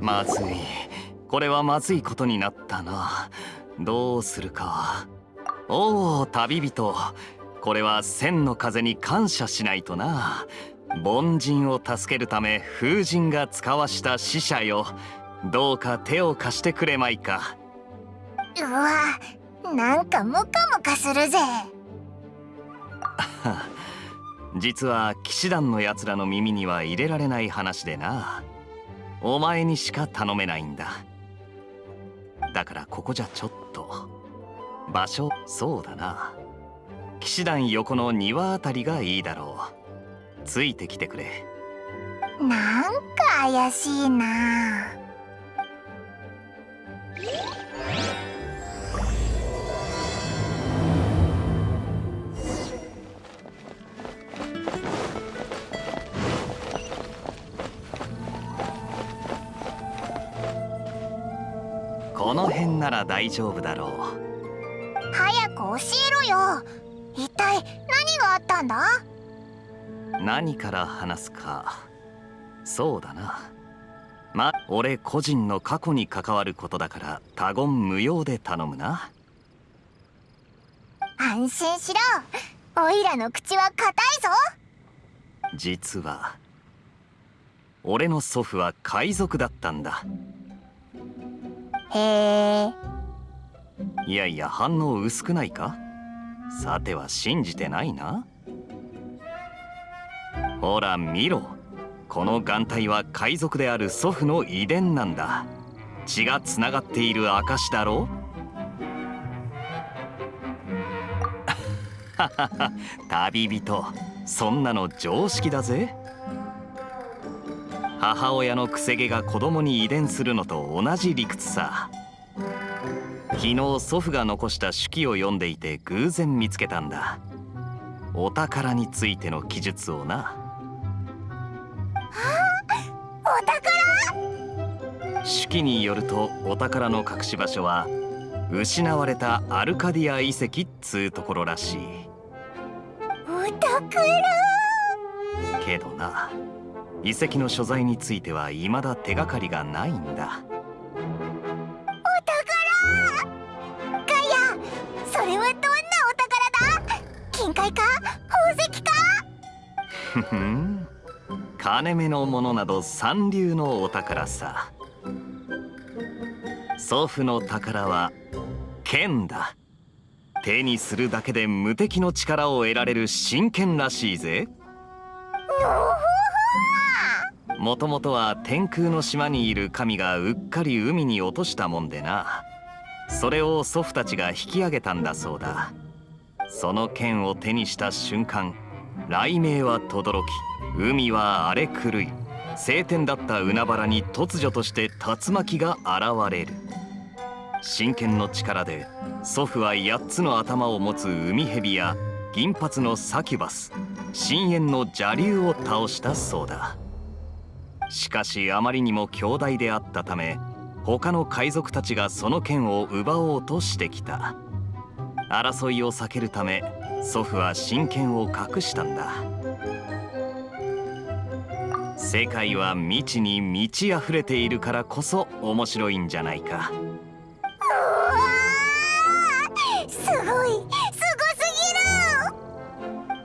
まずい。これはまずいことになったな。どうするか。おお旅人。これは千の風に感謝しないとな。凡人を助けるため風神が使わした死者よ。どうか手を貸してくれまいか。うわなんかムカムカするぜ。実は騎士団のやつらの耳には入れられない話でな。お前にしか頼めないんだ。だからここじゃちょっと。場所そうだな。騎士団横の庭あたりがいいだろう。ついてきてくれ。なんか怪しいな大丈夫だろう。早く教えろよ。一体何があったんだ？何から話すか。そうだな。ま俺個人の過去に関わることだから他言無用で頼むな。安心しろ。おいらの口は硬いぞ。実は俺の祖父は海賊だったんだ。へえいやいや反応薄くないか？さては信じてないな。ほら見ろ。この眼帯は海賊である祖父の遺伝なんだ。血がつながっている証だろ旅人。そんなの常識だぜ。母親のくせ毛が子供に遺伝するのと同じ理屈さ。昨日祖父が残した手記を読んでいて偶然見つけたんだ。お宝についての記述をな。お宝？手記によるとお宝の隠し場所は失われたアルカディア遺跡っつうところらしい。お宝？けどな遺跡の所在については未だ手がかりがないんだ金目のものなど三流のお宝さ。祖父の宝は剣だ。手にするだけで無敵の力を得られる真剣らしいぜ。もともとは天空の島にいる神がうっかり海に落としたもんでな。それを祖父たちが引き上げたんだそうだ。その剣を手にした瞬間雷鳴は轟き海は荒れ狂い晴天だった海原に突如として竜巻が現れる。真剣の力で祖父は8つの頭を持つ海蛇や銀髪のサキュバス深淵の邪竜を倒したそうだ。しかしあまりにも強大であったため他の海賊たちがその剣を奪おうとしてきた。争いを避けるため祖父は真剣を隠したんだ。世界は未知に満ち溢れているからこそ面白いんじゃないか。すごいすごす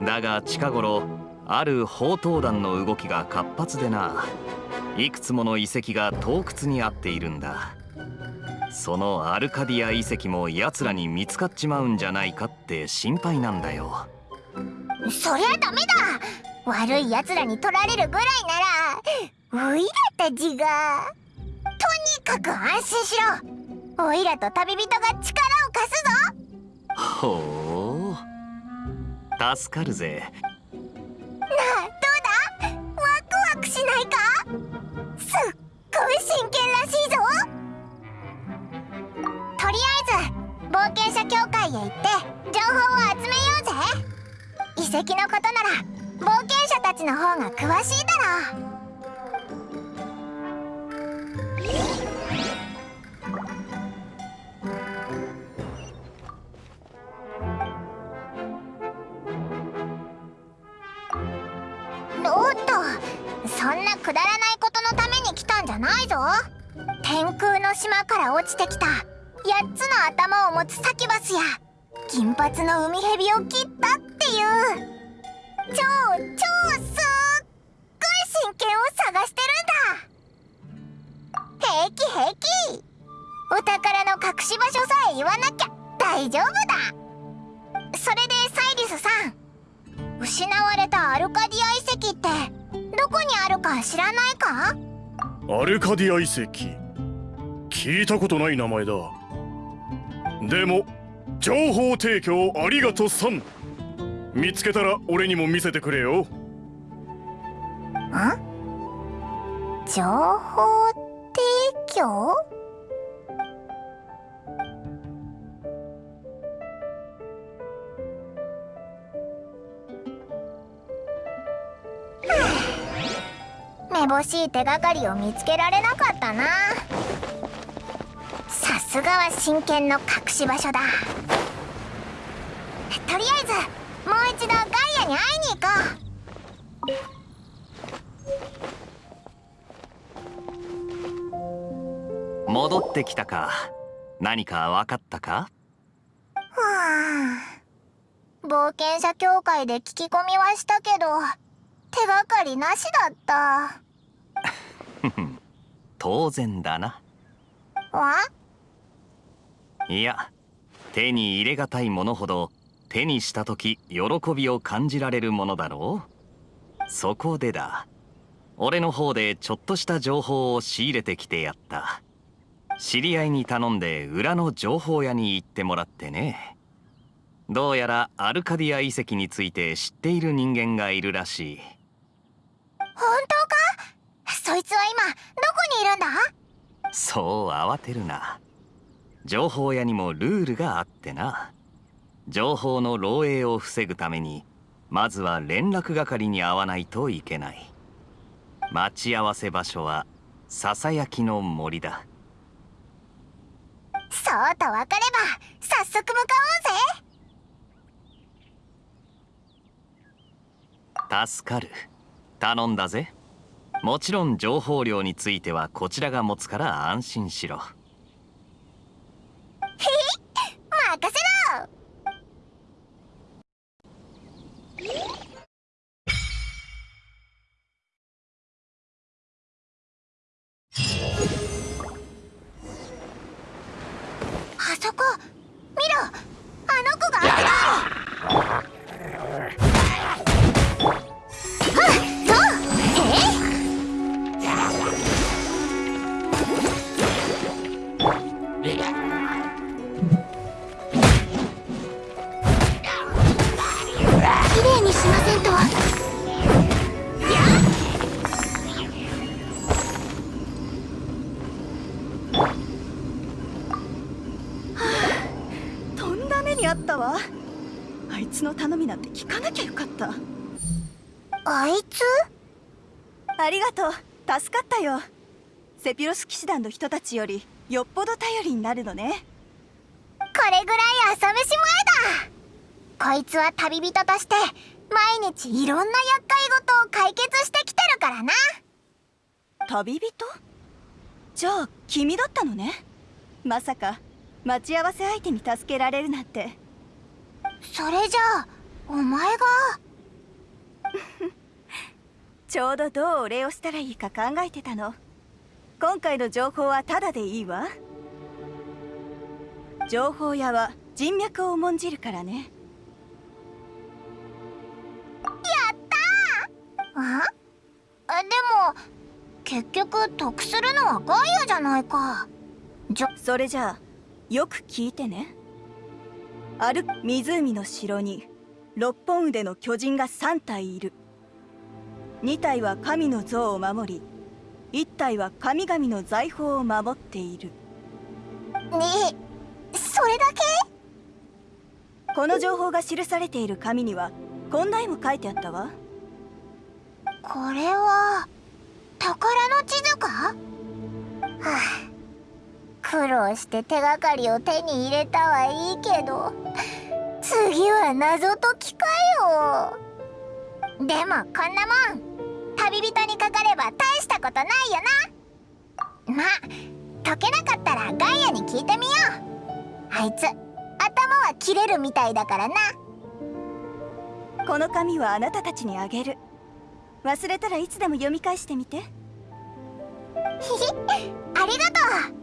ぎる。だが近頃ある宝刀団の動きが活発でな。いくつもの遺跡が洞窟にあっているんだそのアルカディア遺跡も奴らに見つかっちまうんじゃないかって心配なんだよ。そりゃダメだ。悪い奴らに取られるぐらいならおいらたちがとにかく安心しろ。おいらと旅人が力を貸すぞ。ほう。助かるぜ隠し場所さえ言わなきゃ大丈夫だ。それでサイリスさん。失われたアルカディア遺跡ってどこにあるか知らないか？アルカディア遺跡？聞いたことない名前だ。でも情報提供ありがとさん。見つけたら俺にも見せてくれよ。ん？情報提供？めぼしい手がかりを見つけられなかったな。さすがは真剣の隠し場所だ。とりあえずもう一度ガイアに会いに行こう。戻ってきたか。何か分かったか？はあ冒険者協会で聞き込みはしたけど手がかりなしだった当然だな。わいや手に入れがたいものほど手にした時喜びを感じられるものだろう。そこでだ。俺の方でちょっとした情報を仕入れてきてやった。知り合いに頼んで裏の情報屋に行ってもらってね。どうやらアルカディア遺跡について知っている人間がいるらしい。本当か？そいつは今どこにいるんだ？そう慌てるな。情報屋にもルールがあってな。情報の漏洩を防ぐためにまずは連絡係に会わないといけない。待ち合わせ場所はささやきの森だ。そうと分かれば早速向かおうぜ。助かる。頼んだぜもちろん情報量についてはこちらが持つから安心しろ。ひ任せろ。たわ。あいつの頼みなんて聞かなきゃよかった。あいつ？ありがとう。助かったよ。セピロス騎士団の人たちよりよっぽど頼りになるのね。これぐらい朝飯前だ。こいつは旅人として毎日いろんな厄介事を解決してきてるからな。旅人？じゃあ君だったのね。まさか待ち合わせ相手に助けられるなんてそれじゃあお前が。ちょうどどうお礼をしたらいいか考えてたの。今回の情報はタダでいいわ。情報屋は人脈を重んじるからね。やったー！ああでも結局得するのはガイアじゃないか。じゃそれじゃあよく聞いてねある湖の城に六本腕の巨人が3体いる。2体は神の像を守り1体は神々の財宝を守っている。ねえそれだけ？この情報が記されている紙にはこんな絵も書いてあったわ。これは宝の地図か？はあ苦労して手がかりを手に入れたはいいけど次は謎解きかよ。でもこんなもん旅人にかかれば大したことないよな。ま解けなかったらガイアに聞いてみよう。あいつ頭は切れるみたいだからな。この紙はあなたたちにあげる。忘れたらいつでも読み返してみて。ひ ひありがとう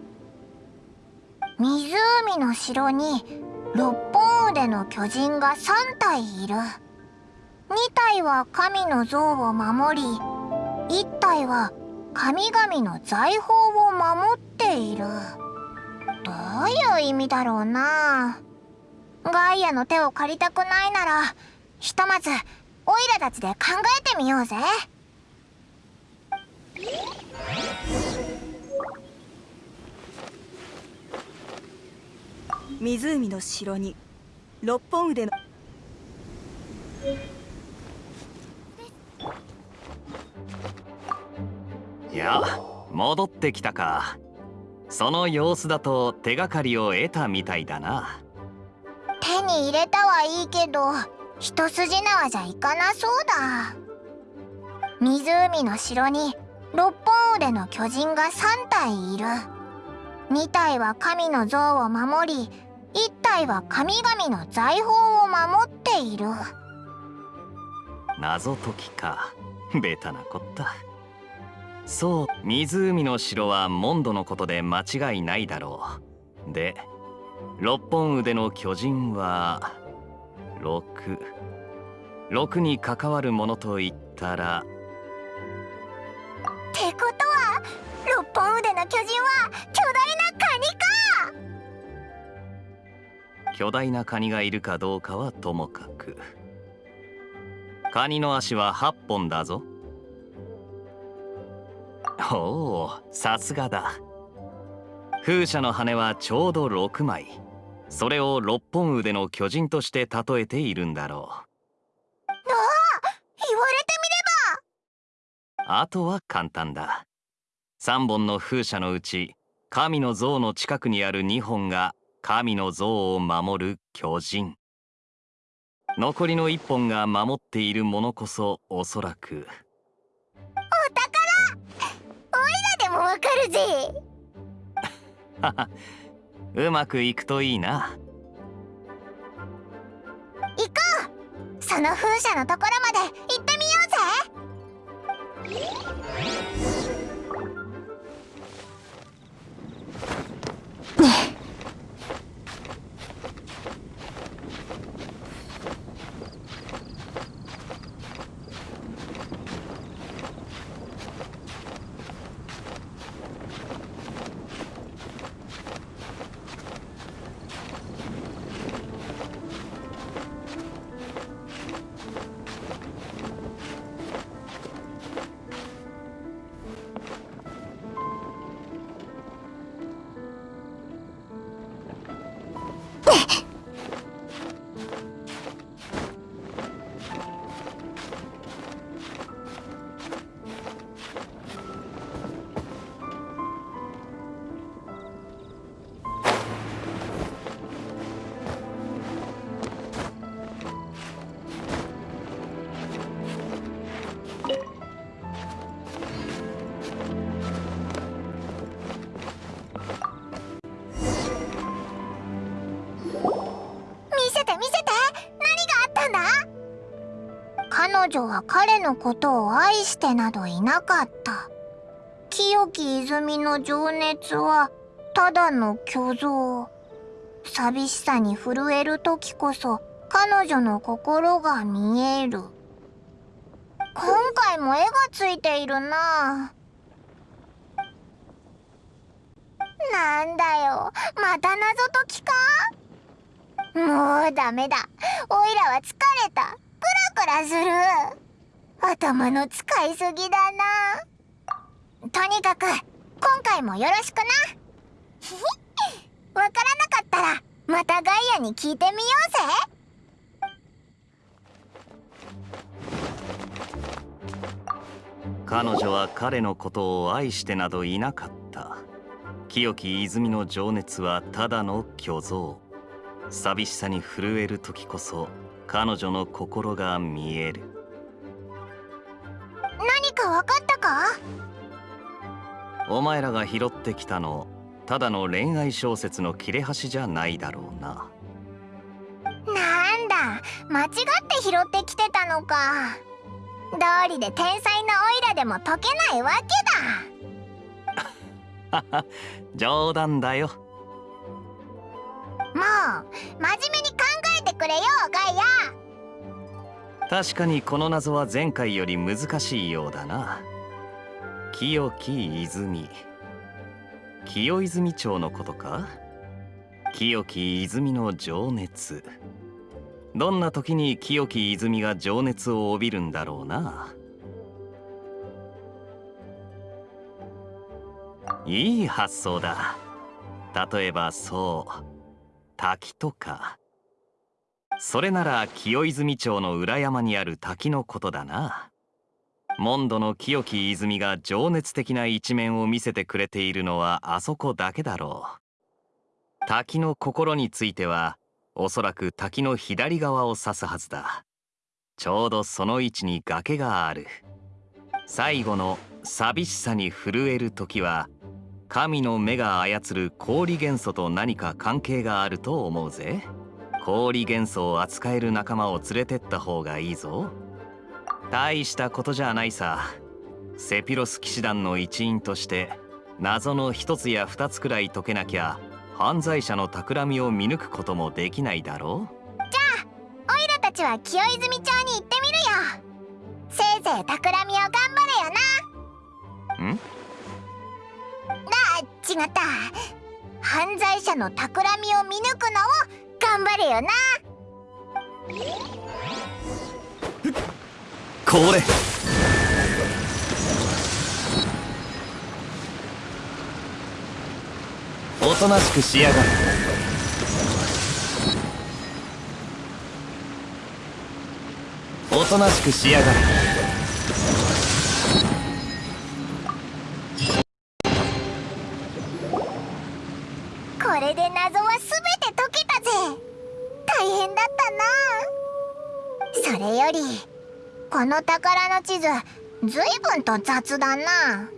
湖の城に六本腕の巨人が3体いる。2体は神の像を守り1体は神々の財宝を守っている。どういう意味だろうな。ガイアの手を借りたくないならひとまずオイラたちで考えてみようぜ。湖の城に六本腕の。いや戻ってきたか。その様子だと手がかりを得たみたいだな。手に入れたはいいけど一筋縄じゃいかなそうだ。湖の城に六本腕の巨人が3体いる。2体は神の像を守り1体は神々の財宝を守っている。謎解きか。ベタなこった。そう湖の城はモンドのことで間違いないだろう。で六本腕の巨人は66に関わるものといったら。ってことは六本腕の巨人は巨大なカニがいるかどうかはともかく。カニの足は8本だぞ。おおさすがだ。風車の羽はちょうど6枚。それを六本腕の巨人として例えているんだろう。ああ言われてあとは簡単だ。3本の風車のうち神の像の近くにある2本が神の像を守る巨人。残りの1本が守っているものこそおそらく。お宝。おいらでもわかるぜ。うまくいくといいな。行こう。その風車のところまで行ってみようぜ彼女は彼のことを愛してなどいなかった。清き泉の情熱はただの虚像。寂しさに震える時こそ彼女の心が見える。今回も絵がついているな。なんだよ。また謎解きか？もうダメだ。おいらは疲れた。クラクラする。頭の使いすぎだな。とにかく今回もよろしくな。わからなかったらまたガイアに聞いてみようぜ。彼女は彼のことを愛してなどいなかった。清き泉の情熱はただの虚像。寂しさに震える時こそ彼女の心が見える。何かわかったか？お前らが拾ってきたのただの恋愛小説の切れ端じゃないだろうな。なんだ間違って拾ってきてたのか。道理で天才なオイラでも解けないわけだ。冗談だよ。もう真面目にくれよガイア。確かにこの謎は前回より難しいようだな。清き泉。清泉町のことか？清き泉の情熱。どんな時に清き泉が情熱を帯びるんだろうな？いい発想だ。例えばそう。滝とか。それなら清泉町の裏山にある滝のことだな。モンドの清き泉が情熱的な一面を見せてくれているのはあそこだけだろう。滝の心についてはおそらく滝の左側を指すはずだ。ちょうどその位置に崖がある。最後の寂しさに震える時は神の目が操る氷元素と何か関係があると思うぜ。氷元素を扱える仲間を連れてった方がいいぞ。大したことじゃないさ。セピロス騎士団の一員として謎の一つや二つくらい解けなきゃ犯罪者の企みを見抜くこともできないだろう。じゃあオイラたちは清泉町に行ってみるよ。せいぜい企みを頑張れよな。ん？あ違った。犯罪者の企みを見抜くのを頑張れよな。これ。おとなしくしやがるおとなしくしやがるこれで謎は全てそれよりこの宝の地図随分と雑だな。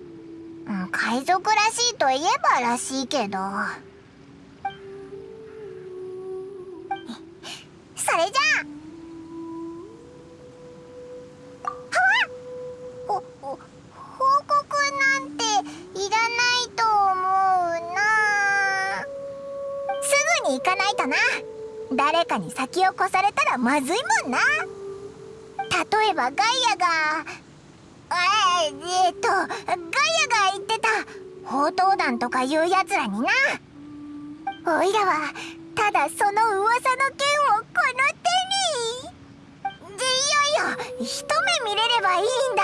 海賊らしいといえばらしいけど。それじゃあ。報告なんていらないと思うな。すぐに行かないとな。誰かに先を越されたらまずいもんな。例えばガイアがええっとガイアが言ってた宝刀団とかいうやつらにな。おいらはただその噂の剣をこの手に。でいよいよ一目見れればいいんだ。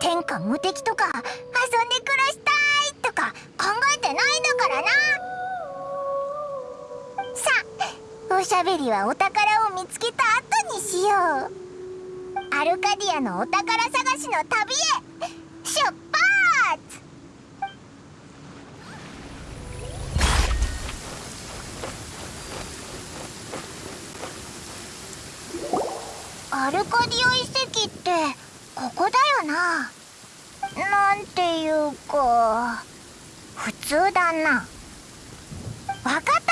天下無敵とか遊んで暮らしたいとか考えてないんだからな。おしゃべりはお宝を見つけた後にしよう。アルカディアのお宝探しの旅へ。出発！アルカディア遺跡ってここだよな。なんていうか普通だな。分かった？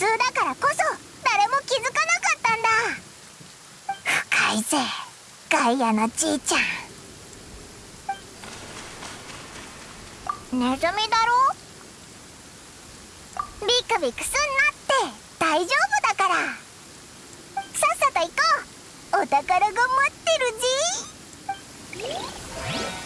通だからこそ誰も気づかなかったんだ。深いぜガイアのじいちゃん。ネズミだろ？ビクビクすんなって大丈夫だから。さっさと行こう。お宝が待ってるぜ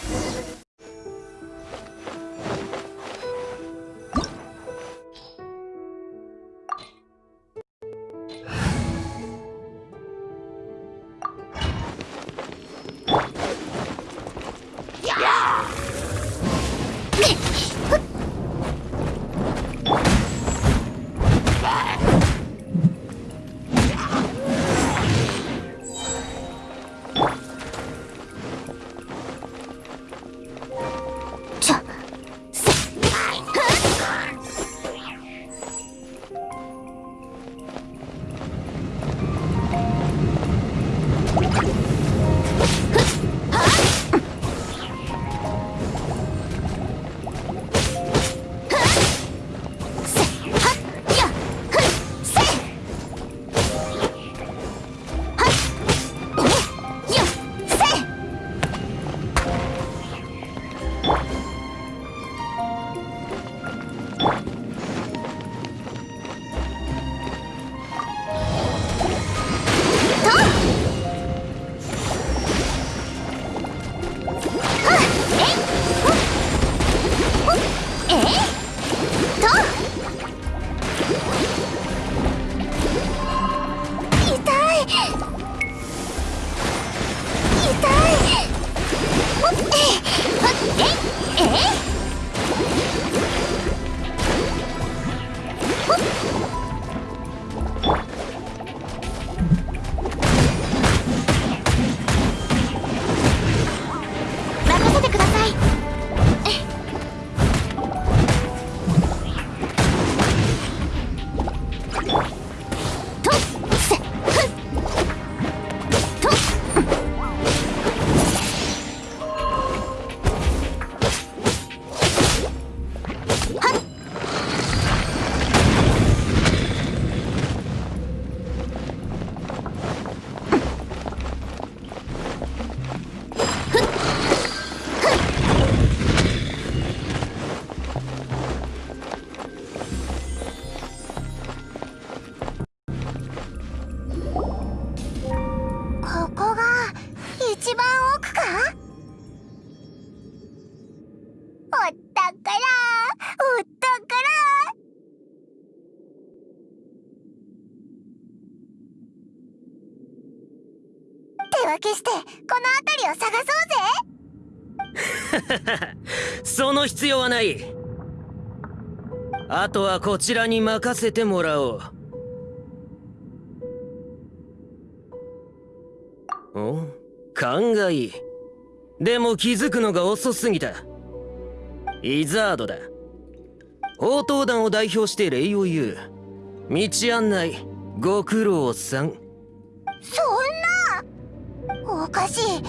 手分けしてこの辺りを探そうぜ。その必要はない。あとはこちらに任せてもらおう。お？勘がいいでも気づくのが遅すぎた。イザードだ。応答団を代表して礼を言う。道案内。ご苦労さん。そんなおかしい。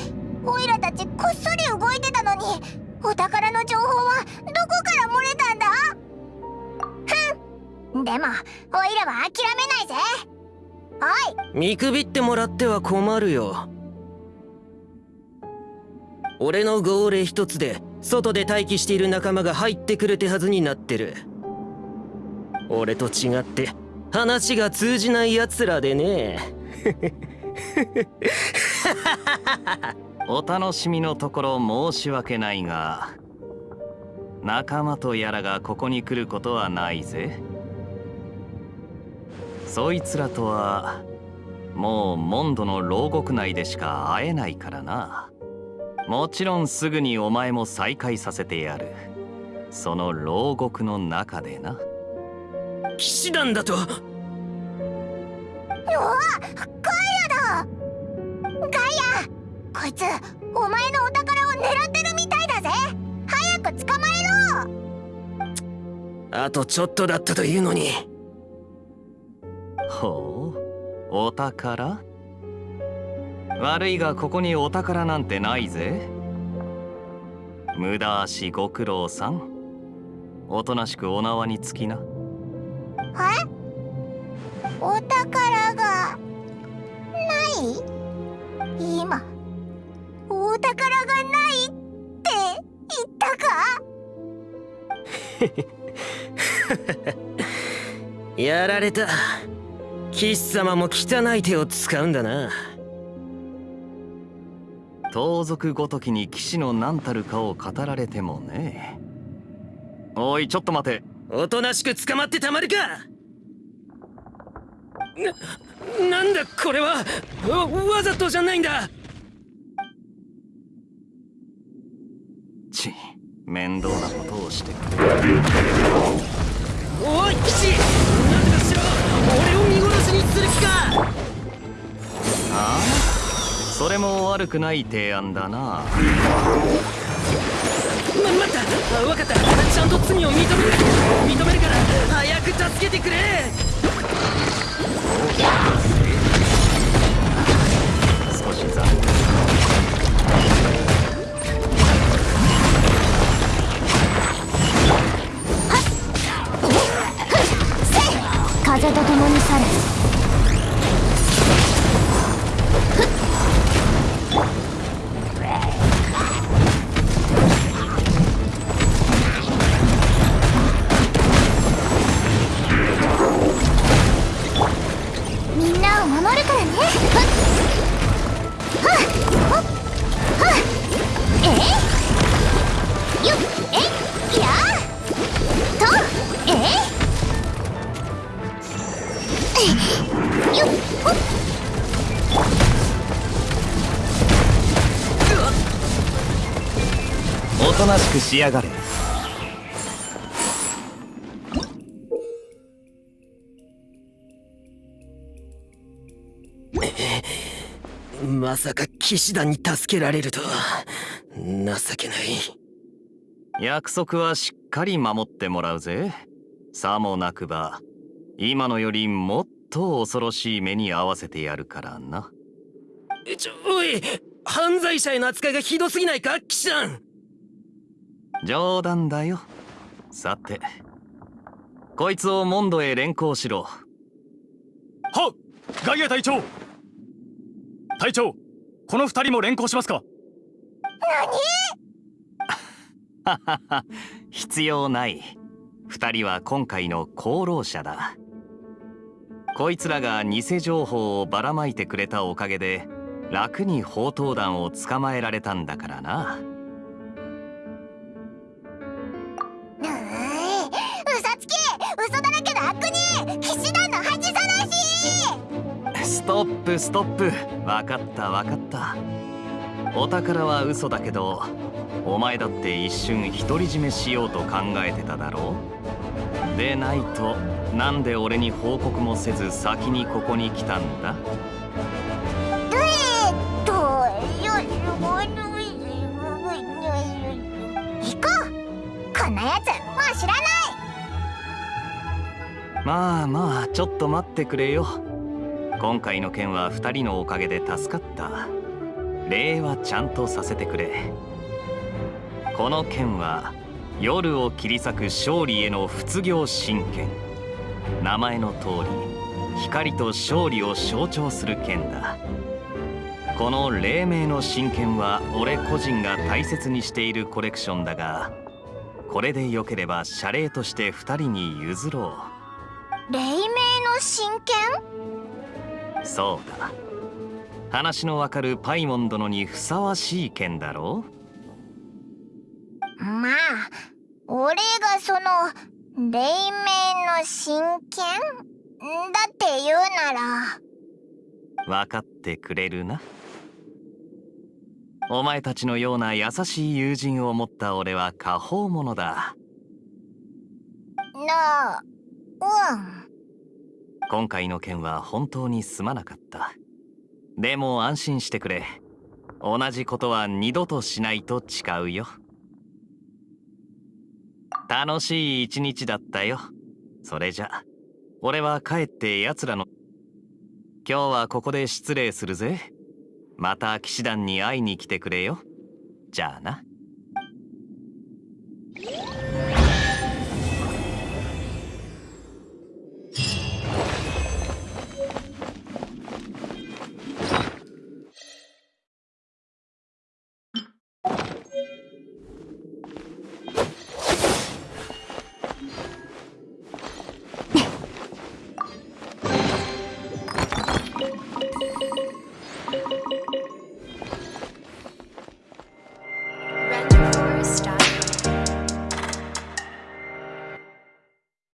オイラたちこっそり動いてたのに。お宝の情報はどこから漏れたんだ？ふん。でもオイラは諦めないぜ。おい。見くびってもらっては困るよ。俺の号令一つで外で待機している仲間が入ってくる手はずになってる。俺と違って話が通じない奴らでね お楽しみのところ申し訳ないが仲間とやらがここに来ることはないぜ。そいつらとはもうモンドの牢獄内でしか会えないからな。もちろんすぐにお前も再会させてやる。その牢獄の中でな。騎士団だと。うわガイアだガイアこいつお前のお宝を狙ってるみたいだぜ。早く捕まえろ。あとちょっとだったというのに。ほうお宝？悪いがここにお宝なんてないぜ。無駄足ご苦労さん。おとなしくお縄につきな。え？お宝がない？今お宝がないって言ったか？やられた。騎士様も汚い手を使うんだな。盗賊ごときに騎士の何たるかを語られてもね。おいちょっと待て。おとなしく捕まってたまるかな、なんだこれは？わわざとじゃないんだ。ち面倒なことをしてくるおい騎士なんとかしろ？俺を見殺しにする気か。ああ？それも悪くない提案だなま、待った。あ分かった。ちゃんと罪を認める。認めるから早く助けてくれ。少し残念。風と共に去れおとなしくしやがれ。まさか騎士団に助けられるとは。情けない。約束はしっかり守ってもらうぜ。さもなくば今のよりもっと恐ろしい目に遭わせてやるからな。ちょおい犯罪者への扱いがひどすぎないか騎士団冗談だよ。さてこいつをモンドへ連行しろ。はっガイア隊長。隊長この二人も連行しますか。必要ない。二人は今回の功労者だこいつらが偽情報をばらまいてくれたおかげで楽に宝刀団を捕まえられたんだからな。うーい嘘つき嘘だらけの悪人。騎士団の恥さらし。ストップストップ。分かった分かった。お宝は嘘だけどお前だって一瞬独り占めしようと考えてただろう。でないとなんで俺に報告もせず先にここに来たんだ？えっとよ行こう。こんなやつもう知らない。まあまあちょっと待ってくれよ。今回の件は2人のおかげで助かった。礼はちゃんとさせてくれ。この剣は夜を切り裂く勝利への仏行神剣名前の通り光と勝利を象徴する剣だ。この黎明の神剣は俺個人が大切にしているコレクションだがこれでよければ謝礼として2人に譲ろ黎明の真剣？うそうだ。話のわかるパイモン殿にふさわしい剣だろまあ俺がその黎明の真剣？だって言うなら。分かってくれるな。お前たちのような優しい友人を持った俺は果報者だ。なあうん。今回の件は本当にすまなかった。でも安心してくれ。同じことは二度としないと誓うよ楽しい一日だったよ。それじゃ俺は帰って奴らの今日はここで失礼するぜ。また騎士団に会いに来てくれよ。じゃあな。